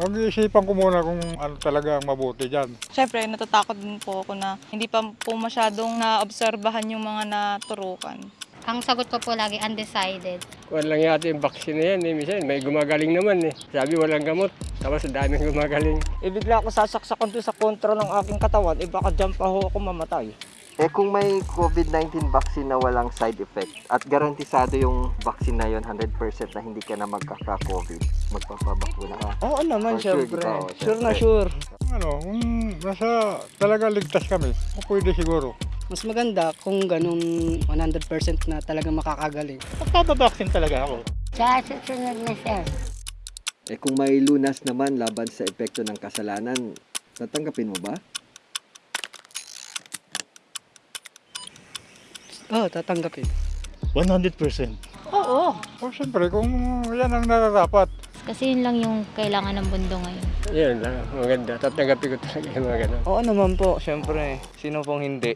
Mag-iisipan ko muna kung ano talaga ang mabuti dyan. Siyempre, natatakot din po ako na hindi pa po masyadong naobserbahan yung mga naturukan. Ang sagot ko po lagi, undecided. Kuwan lang yata yung vaccine na yan eh. Minsan may gumagaling naman eh. Sabi walang gamot. Tapos daming gumagaling. Eh bigla ako sasaksakan doon sa kontra ng aking katawan, eh baka dyan pa ho ako mamatay. Eh kung may COVID-19 vaccine na walang side effect at garantisado yung vaccine na yon 100% na hindi ka na magkaka-COVID, magpapabakuna ka. Oo naman, For sure, syempre. di ba? Oo, Sure na sure. Ano, kung nasa talaga ligtas kami, o pwede siguro. Mas maganda kung ganun 100% na talagang makakagaling. Magpapabaksin talaga ako. Sa susunod na sir. Eh kung may lunas naman laban sa epekto ng kasalanan, tatanggapin mo ba? Oo, oh, tatanggapin. 100%. Oo. O siyempre, kung yan ang nararapat, Kasi yun lang yung kailangan ng mundo ngayon. Yan lang. Maganda. Tatanggapin ko talaga yung mga ganun. Oo naman po, syempre. Sino pong hindi?